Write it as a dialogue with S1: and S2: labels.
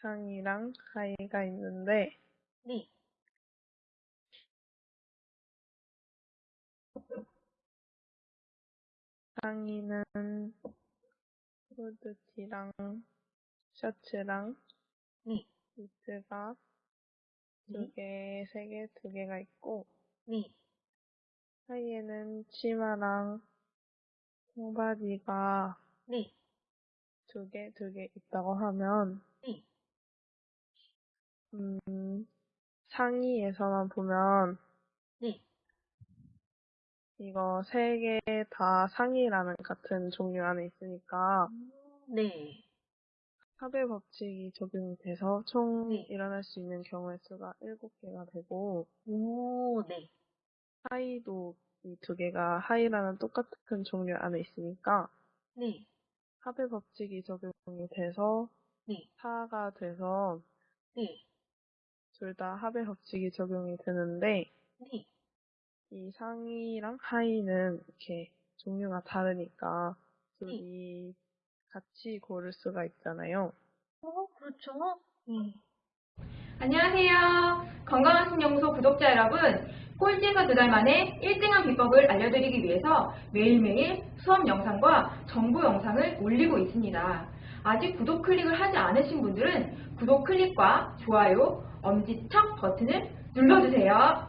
S1: 상이랑 하이가 있는데
S2: 네.
S1: 상이는 후드티랑 셔츠랑
S2: 네.
S1: 니트가
S2: 네.
S1: 두 개, 세 개, 두 개가 있고
S2: 네.
S1: 하이에는 치마랑 청바지가
S2: 네.
S1: 두 개, 두 개 있다고 하면
S2: 네.
S1: 음, 상의에서만 보면
S2: 네.
S1: 이거 세 개 다 상의라는 같은 종류 안에 있으니까
S2: 네.
S1: 합의 법칙이 적용이 돼서 총
S2: 네.
S1: 일어날 수 있는 경우의 수가 일곱 개가 되고
S2: 오, 네.
S1: 하이도 이 두 개가 하이라는 똑같은 종류 안에 있으니까
S2: 네.
S1: 합의 법칙이 적용이 돼서
S2: 네.
S1: 4가 돼서
S2: 네.
S1: 둘다 합의 법칙이 적용이 되는데
S2: 네.
S1: 이 상의랑 하의는 이렇게 종류가 다르니까 둘이 같이 고를 수가 있잖아요.
S2: 어, 그렇죠. 네.
S3: 안녕하세요. 건강한 신연구소 구독자 여러분. 꼴찌에서 두 달 만에 1등한 비법을 알려드리기 위해서 매일매일 수업 영상과 정보 영상을 올리고 있습니다. 아직 구독 클릭을 하지 않으신 분들은 구독 클릭과 좋아요, 엄지척 버튼을 눌러주세요.